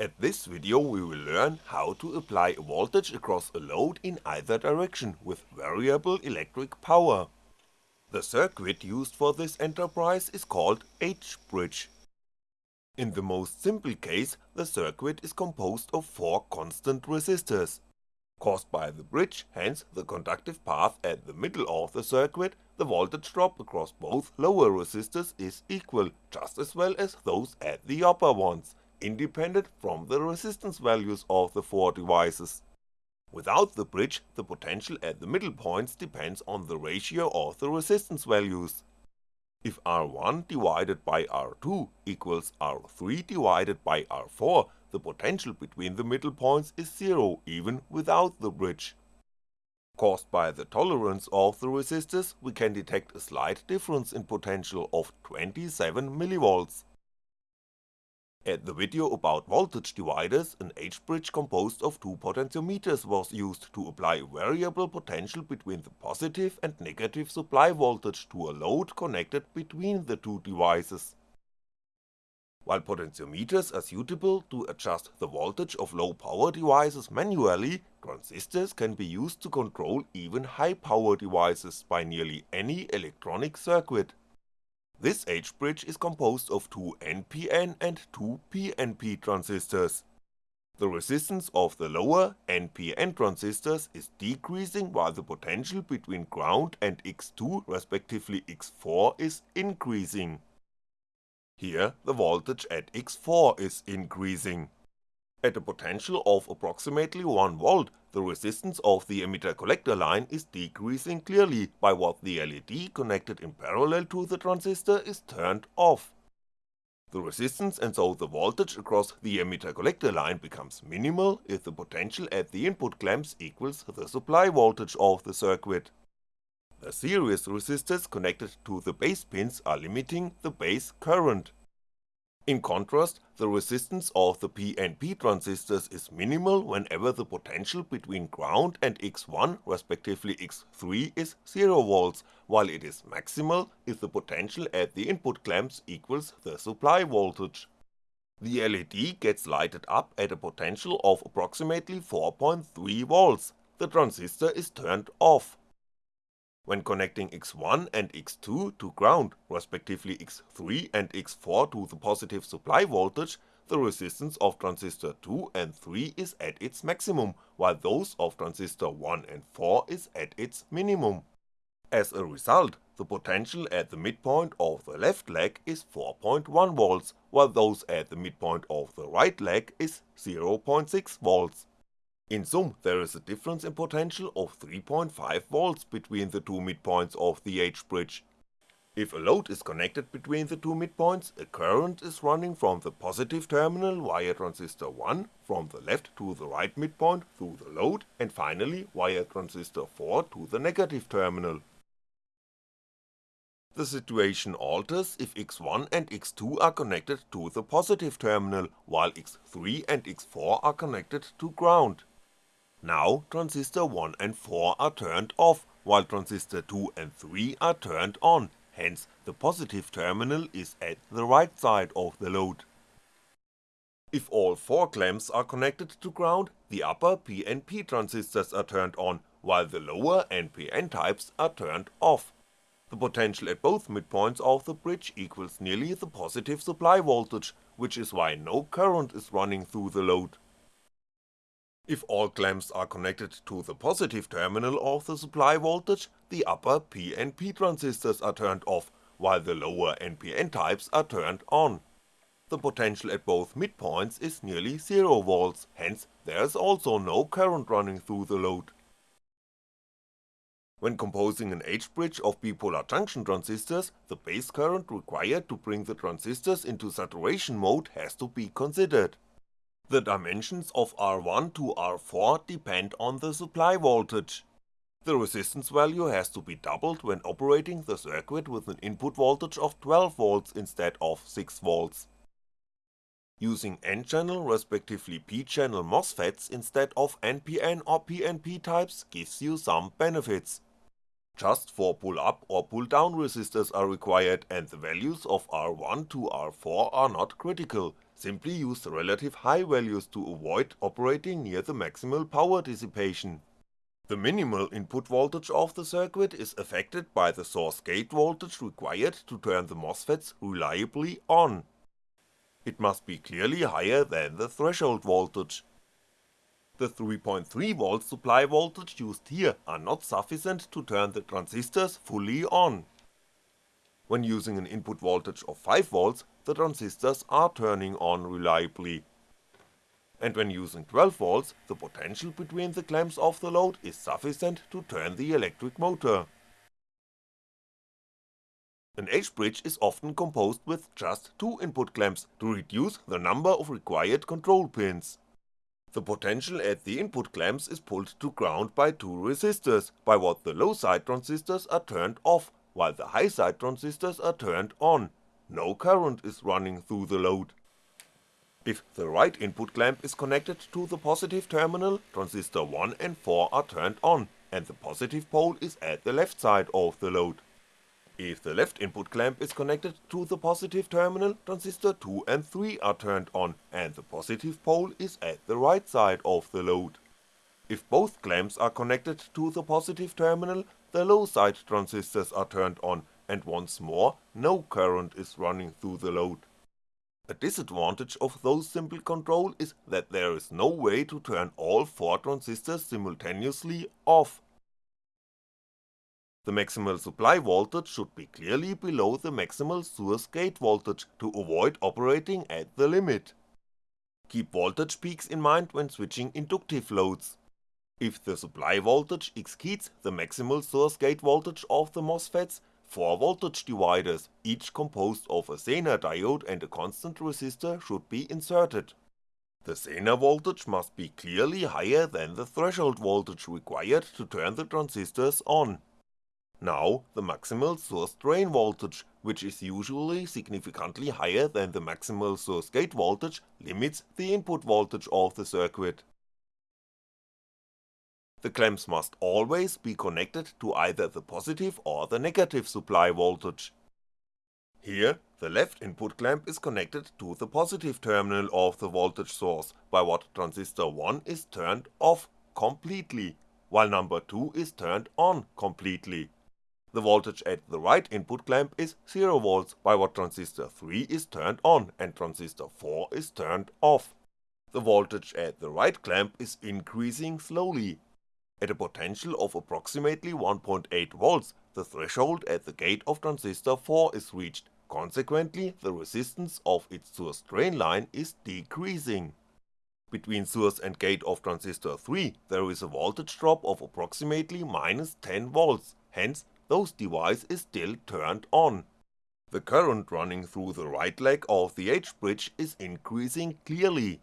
At this video we will learn how to apply a voltage across a load in either direction with variable electric power. The circuit used for this enterprise is called H-bridge. In the most simple case, the circuit is composed of four constant resistors. Caused by the bridge, hence the conductive path at the middle of the circuit, the voltage drop across both lower resistors is equal, just as well as those at the upper ones, independent from the resistance values of the four devices. Without the bridge, the potential at the middle points depends on the ratio of the resistance values. If R1 divided by R2 equals R3 divided by R4, the potential between the middle points is zero even without the bridge. Caused by the tolerance of the resistors, we can detect a slight difference in potential of 27mV. At the video about voltage dividers, an H-bridge composed of two potentiometers was used to apply variable potential between the positive and negative supply voltage to a load connected between the two devices. While potentiometers are suitable to adjust the voltage of low power devices manually, transistors can be used to control even high power devices by nearly any electronic circuit. This H-bridge is composed of two NPN and two PNP transistors. The resistance of the lower NPN transistors is decreasing while the potential between ground and X2 respectively X4 is increasing. Here the voltage at X4 is increasing. At a potential of approximately 1V, the resistance of the emitter-collector line is decreasing clearly by what the LED connected in parallel to the transistor is turned off. The resistance and so the voltage across the emitter-collector line becomes minimal if the potential at the input clamps equals the supply voltage of the circuit. The series resistors connected to the base pins are limiting the base current. In contrast, the resistance of the PNP transistors is minimal whenever the potential between ground and X1 respectively X3 is 0V, while it is maximal if the potential at the input clamps equals the supply voltage. The LED gets lighted up at a potential of approximately 4.3V, the transistor is turned off. When connecting X1 and X2 to ground, respectively X3 and X4 to the positive supply voltage, the resistance of transistor 2 and 3 is at its maximum, while those of transistor 1 and 4 is at its minimum. As a result, the potential at the midpoint of the left leg is 4.1V, while those at the midpoint of the right leg is 0.6V. In sum, there is a difference in potential of 3.5V between the two midpoints of the H-bridge. If a load is connected between the two midpoints, a current is running from the positive terminal via transistor 1, from the left to the right midpoint through the load, and finally via transistor 4 to the negative terminal. The situation alters if X1 and X2 are connected to the positive terminal, while X3 and X4 are connected to ground. Now transistor 1 and 4 are turned off, while transistor 2 and 3 are turned on, hence the positive terminal is at the right side of the load. If all 4 clamps are connected to ground, the upper PNP transistors are turned on, while the lower NPN types are turned off. The potential at both midpoints of the bridge equals nearly the positive supply voltage, which is why no current is running through the load. If all clamps are connected to the positive terminal of the supply voltage, the upper PNP transistors are turned off, while the lower NPN types are turned on. The potential at both midpoints is nearly 0V, hence there is also no current running through the load. When composing an H-bridge of bipolar junction transistors, the base current required to bring the transistors into saturation mode has to be considered. The dimensions of R1 to R4 depend on the supply voltage. The resistance value has to be doubled when operating the circuit with an input voltage of 12V instead of 6V. Using N-channel respectively P-channel MOSFETs instead of NPN or PNP types gives you some benefits. just 4 pull up or pull down resistors are required and the values of R1 to R4 are not critical, simply use the relative high values to avoid operating near the maximal power dissipation. The minimal input voltage of the circuit is affected by the source gate voltage required to turn the MOSFETs reliably on. It must be clearly higher than the threshold voltage. The 3.3V supply voltage used here are not sufficient to turn the transistors fully on. When using an input voltage of 5V, the transistors are turning on reliably and when using 12V, the potential between the clamps of the load is sufficient to turn the electric motor. An H-bridge is often composed with just two input clamps to reduce the number of required control pins. The potential at the input clamps is pulled to ground by two resistors, by what the low side transistors are turned off, while the high side transistors are turned on, no current is running through the load. If the right input clamp is connected to the positive terminal, transistor 1 and 4 are turned on, and the positive pole is at the left side of the load. If the left input clamp is connected to the positive terminal, transistor 2 and 3 are turned on, and the positive pole is at the right side of the load. If both clamps are connected to the positive terminal, the low side transistors are turned on, and once more no current is running through the load. A disadvantage of those simple control is that there is no way to turn all 4 transistors simultaneously off. The maximal supply voltage should be clearly below the maximal source gate voltage to avoid operating at the limit. Keep voltage peaks in mind when switching inductive loads. If the supply voltage exceeds the maximal source gate voltage of the MOSFETs, Four voltage dividers, each composed of a Zener diode and a constant resistor should be inserted. The Zener voltage must be clearly higher than the threshold voltage required to turn the transistors on. Now, the maximal source drain voltage, which is usually significantly higher than the maximal source gate voltage, limits the input voltage of the circuit. The clamps must always be connected to either the positive or the negative supply voltage. Here, the left input clamp is connected to the positive terminal of the voltage source, by what transistor 1 is turned off completely, while number 2 is turned on completely. The voltage at the right input clamp is 0V, by what transistor 3 is turned on and transistor 4 is turned off. The voltage at the right clamp is increasing slowly, at a potential of approximately 1.8V, the threshold at the gate of transistor 4 is reached, consequently the resistance of its source drain line is decreasing. Between source and gate of transistor 3 there is a voltage drop of approximately minus 10V, hence those device is still turned on. The current running through the right leg of the H-bridge is increasing clearly,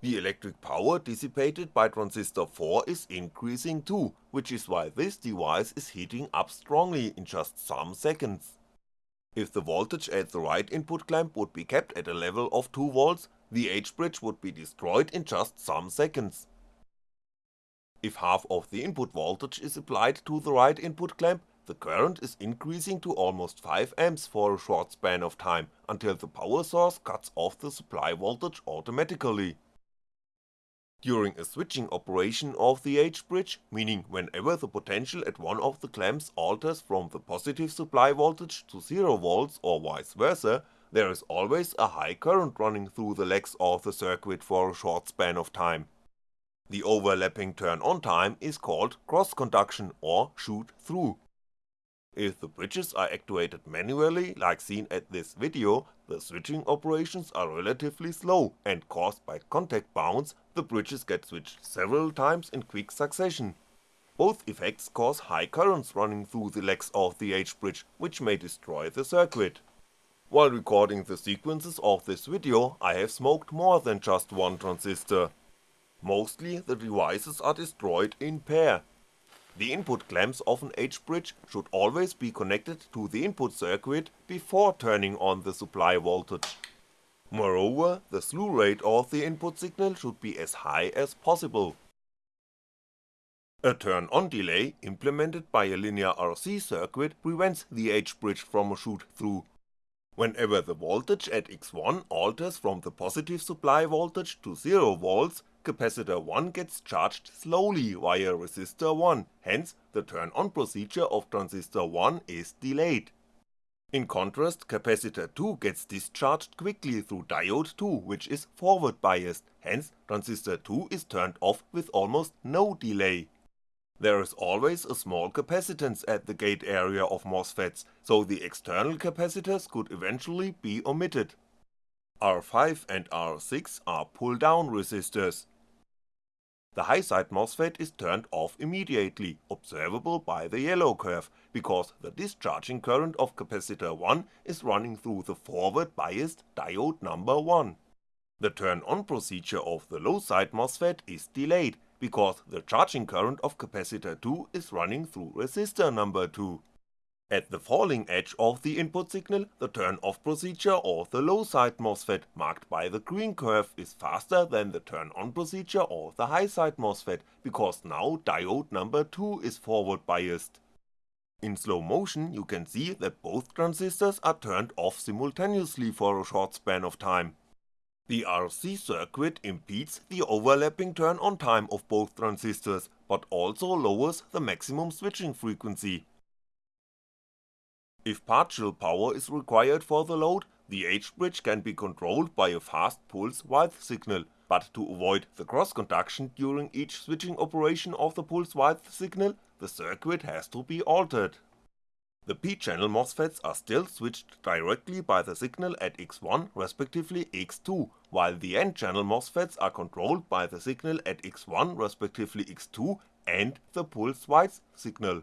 the electric power dissipated by transistor 4 is increasing too, which is why this device is heating up strongly in just some seconds. If the voltage at the right input clamp would be kept at a level of 2V, the H-bridge would be destroyed in just some seconds. If half of the input voltage is applied to the right input clamp, the current is increasing to almost 5A for a short span of time, until the power source cuts off the supply voltage automatically. During a switching operation of the H-bridge, meaning whenever the potential at one of the clamps alters from the positive supply voltage to 0V or vice versa, there is always a high current running through the legs of the circuit for a short span of time. The overlapping turn on time is called cross conduction or shoot through. If the bridges are actuated manually like seen at this video, the switching operations are relatively slow and caused by contact bounce, the bridges get switched several times in quick succession. Both effects cause high currents running through the legs of the H-bridge, which may destroy the circuit. While recording the sequences of this video, I have smoked more than just one transistor. Mostly the devices are destroyed in pair, the input clamps of an H-bridge should always be connected to the input circuit before turning on the supply voltage. Moreover, the slew rate of the input signal should be as high as possible. A turn-on delay implemented by a linear RC circuit prevents the H-bridge from a shoot-through. Whenever the voltage at X1 alters from the positive supply voltage to 0V, capacitor 1 gets charged slowly via resistor 1, hence the turn-on procedure of transistor 1 is delayed. In contrast, capacitor 2 gets discharged quickly through diode 2 which is forward biased, hence transistor 2 is turned off with almost no delay. There is always a small capacitance at the gate area of MOSFETs, so the external capacitors could eventually be omitted. R5 and R6 are pull-down resistors. The high-side MOSFET is turned off immediately, observable by the yellow curve, because the discharging current of capacitor 1 is running through the forward biased diode number 1. The turn-on procedure of the low-side MOSFET is delayed, because the charging current of capacitor 2 is running through resistor number 2. At the falling edge of the input signal, the turn-off procedure or the low-side MOSFET marked by the green curve is faster than the turn-on procedure or the high-side MOSFET, because now diode number 2 is forward biased. In slow motion you can see that both transistors are turned off simultaneously for a short span of time. The RC circuit impedes the overlapping turn-on time of both transistors, but also lowers the maximum switching frequency. If partial power is required for the load, the H-bridge can be controlled by a fast pulse width signal, but to avoid the cross-conduction during each switching operation of the pulse width signal, the circuit has to be altered. The p-channel MOSFETs are still switched directly by the signal at X1 respectively X2, while the n-channel MOSFETs are controlled by the signal at X1 respectively X2 and the pulse width signal.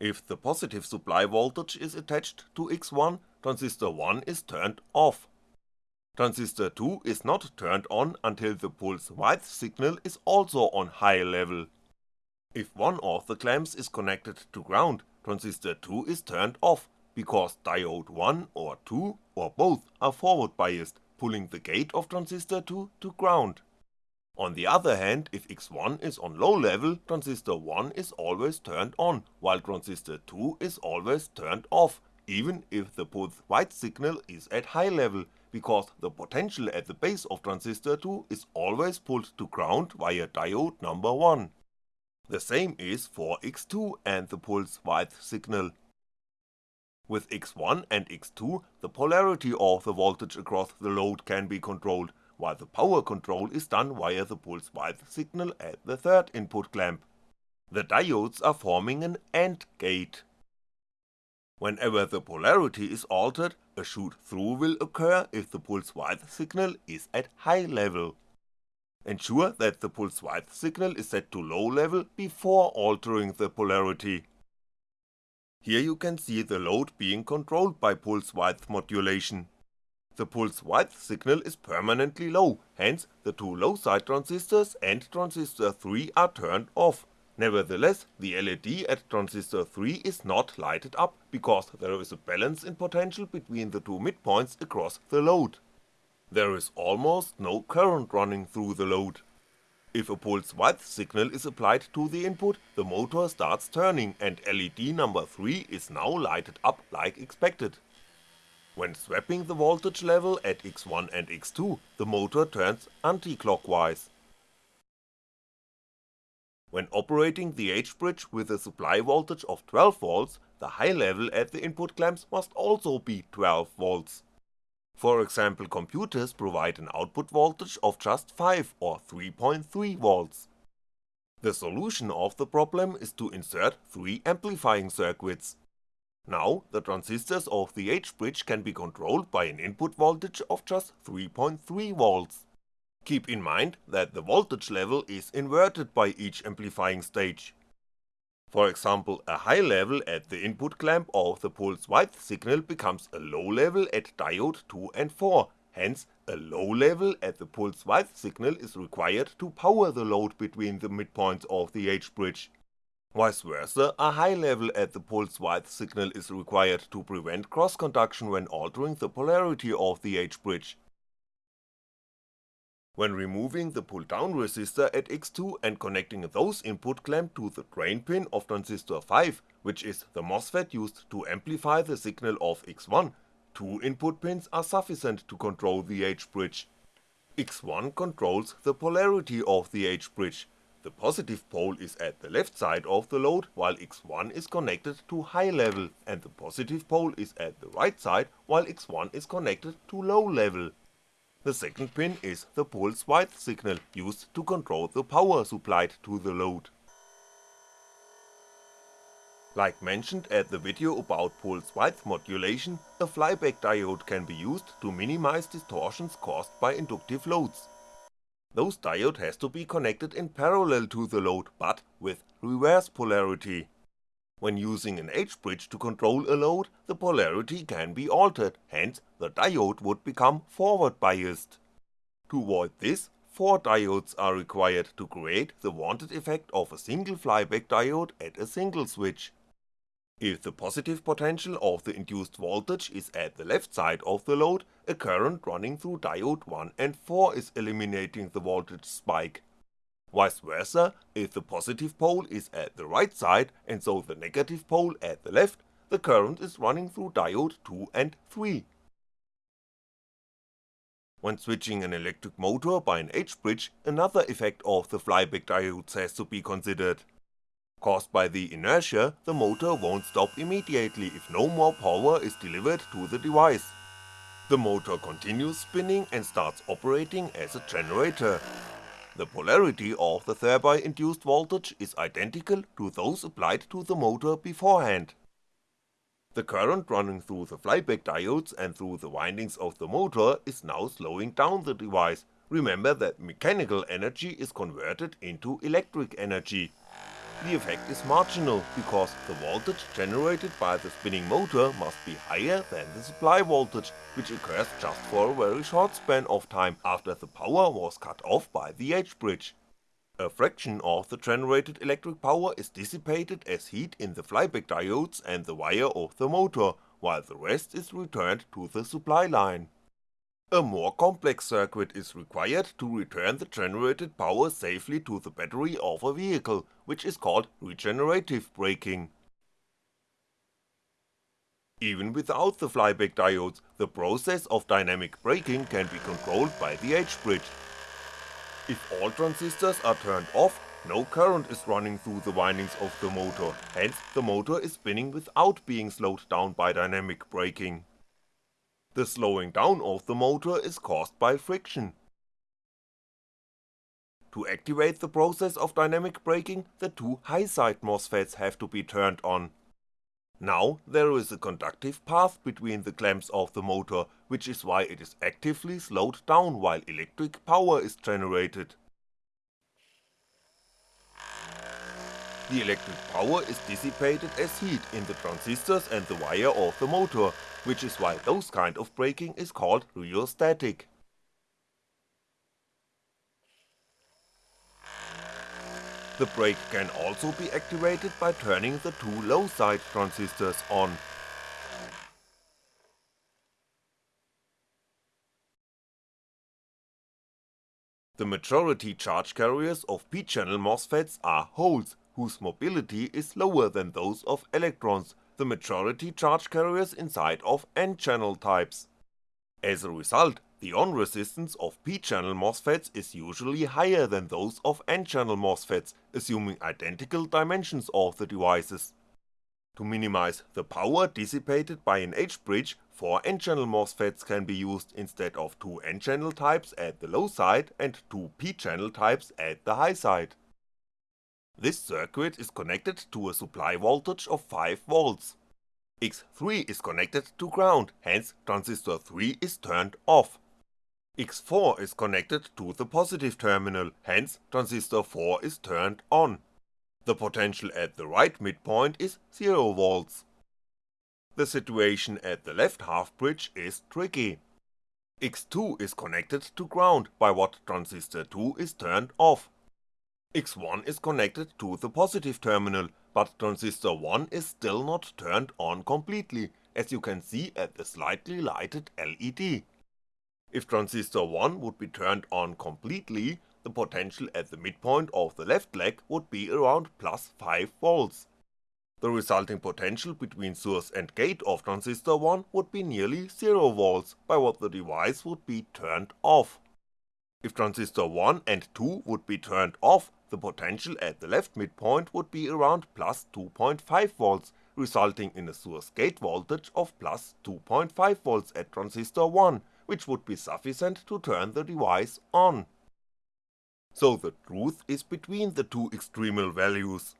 If the positive supply voltage is attached to X1, transistor 1 is turned off. Transistor 2 is not turned on until the pulse width signal is also on high level. If one of the clamps is connected to ground, transistor 2 is turned off, because diode 1 or 2 or both are forward biased, pulling the gate of transistor 2 to ground. On the other hand, if X1 is on low level, transistor 1 is always turned on, while transistor 2 is always turned off, even if the pulse width signal is at high level, because the potential at the base of transistor 2 is always pulled to ground via diode number 1. The same is for X2 and the pulse width signal. With X1 and X2, the polarity of the voltage across the load can be controlled, while the power control is done via the pulse width signal at the third input clamp. The diodes are forming an AND gate. Whenever the polarity is altered, a shoot-through will occur if the pulse width signal is at high level. Ensure that the pulse width signal is set to low level before altering the polarity. Here you can see the load being controlled by pulse width modulation. The pulse width signal is permanently low, hence the two low side transistors and transistor 3 are turned off. Nevertheless, the LED at transistor 3 is not lighted up, because there is a balance in potential between the two midpoints across the load there is almost no current running through the load. If a pulse width signal is applied to the input, the motor starts turning and LED number 3 is now lighted up like expected. When swapping the voltage level at X1 and X2, the motor turns anti-clockwise. When operating the H-bridge with a supply voltage of 12V, the high level at the input clamps must also be 12V. For example computers provide an output voltage of just 5 or 3.3V. The solution of the problem is to insert 3 amplifying circuits. Now, the transistors of the H-bridge can be controlled by an input voltage of just 3.3V. Keep in mind that the voltage level is inverted by each amplifying stage. For example, a high level at the input clamp of the pulse width signal becomes a low level at diode 2 and 4, hence a low level at the pulse width signal is required to power the load between the midpoints of the H-bridge. Vice versa, a high level at the pulse width signal is required to prevent cross-conduction when altering the polarity of the H-bridge. When removing the pull-down resistor at X2 and connecting those input clamp to the drain pin of transistor 5, which is the MOSFET used to amplify the signal of X1, two input pins are sufficient to control the H-bridge. X1 controls the polarity of the H-bridge, the positive pole is at the left side of the load while X1 is connected to high level and the positive pole is at the right side while X1 is connected to low level. The second pin is the pulse width signal used to control the power supplied to the load. Like mentioned at the video about pulse width modulation, a flyback diode can be used to minimize distortions caused by inductive loads. Those diode has to be connected in parallel to the load but with reverse polarity. When using an H-bridge to control a load, the polarity can be altered, hence the diode would become forward biased. To avoid this, four diodes are required to create the wanted effect of a single flyback diode at a single switch. If the positive potential of the induced voltage is at the left side of the load, a current running through diode 1 and 4 is eliminating the voltage spike, Vice versa, if the positive pole is at the right side and so the negative pole at the left, the current is running through diode 2 and 3. When switching an electric motor by an H-bridge, another effect of the flyback diodes has to be considered. Caused by the inertia, the motor won't stop immediately if no more power is delivered to the device. The motor continues spinning and starts operating as a generator, the polarity of the thereby induced voltage is identical to those applied to the motor beforehand. The current running through the flyback diodes and through the windings of the motor is now slowing down the device, remember that mechanical energy is converted into electric energy, the effect is marginal, because the voltage generated by the spinning motor must be higher than the supply voltage, which occurs just for a very short span of time after the power was cut off by the H-bridge. A fraction of the generated electric power is dissipated as heat in the flyback diodes and the wire of the motor, while the rest is returned to the supply line. A more complex circuit is required to return the generated power safely to the battery of a vehicle, which is called regenerative braking. Even without the flyback diodes, the process of dynamic braking can be controlled by the H-bridge. If all transistors are turned off, no current is running through the windings of the motor, hence the motor is spinning without being slowed down by dynamic braking. The slowing down of the motor is caused by friction. To activate the process of dynamic braking, the two high-side MOSFETs have to be turned on. Now there is a conductive path between the clamps of the motor, which is why it is actively slowed down while electric power is generated. The electric power is dissipated as heat in the transistors and the wire of the motor, which is why those kind of braking is called rheostatic. The brake can also be activated by turning the two low side transistors on. The majority charge carriers of p-channel MOSFETs are holes, whose mobility is lower than those of electrons, the majority charge carriers inside of n-channel types. As a result, the on resistance of p-channel MOSFETs is usually higher than those of n-channel MOSFETs, assuming identical dimensions of the devices. To minimize the power dissipated by an H-bridge, 4 n-channel MOSFETs can be used instead of 2 n-channel types at the low side and 2 p-channel types at the high side. This circuit is connected to a supply voltage of 5V. X3 is connected to ground, hence transistor 3 is turned off. X4 is connected to the positive terminal, hence transistor 4 is turned on. The potential at the right midpoint is 0V. The situation at the left half bridge is tricky. X2 is connected to ground by what transistor 2 is turned off, X1 is connected to the positive terminal, but transistor 1 is still not turned on completely, as you can see at the slightly lighted LED. If transistor 1 would be turned on completely, the potential at the midpoint of the left leg would be around plus 5V. The resulting potential between source and gate of transistor 1 would be nearly 0V by what the device would be turned off. If transistor 1 and 2 would be turned off, the potential at the left midpoint would be around plus 2.5V, resulting in a source gate voltage of plus 2.5V at transistor 1, which would be sufficient to turn the device on. So the truth is between the two extremal values.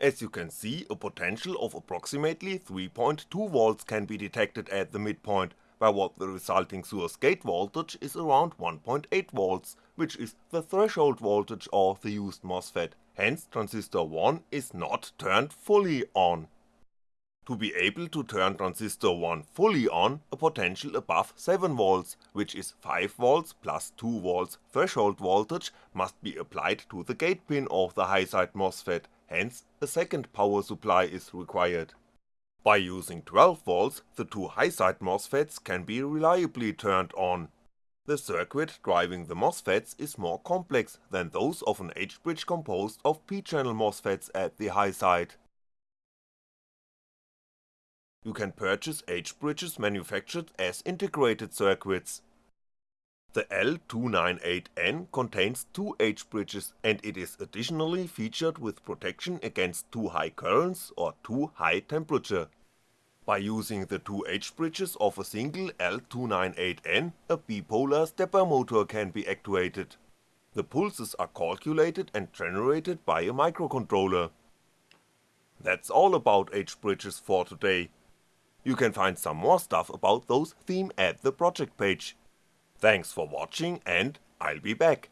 As you can see, a potential of approximately 3.2V can be detected at the midpoint, by what the resulting source gate voltage is around 1.8V, which is the threshold voltage of the used MOSFET, hence transistor 1 is not turned fully on. To be able to turn transistor 1 fully on, a potential above 7V, which is 5V plus 2V threshold voltage must be applied to the gate pin of the high-side MOSFET, hence a second power supply is required. By using 12V, the two high-side MOSFETs can be reliably turned on. The circuit driving the MOSFETs is more complex than those of an H-bridge composed of p-channel MOSFETs at the high side. You can purchase H-bridges manufactured as integrated circuits. The L298N contains two H-bridges and it is additionally featured with protection against too high currents or too high temperature. By using the two H-bridges of a single L298N, a bipolar stepper motor can be actuated. The pulses are calculated and generated by a microcontroller. That's all about H-bridges for today, you can find some more stuff about those theme at the project page. Thanks for watching and I'll be back.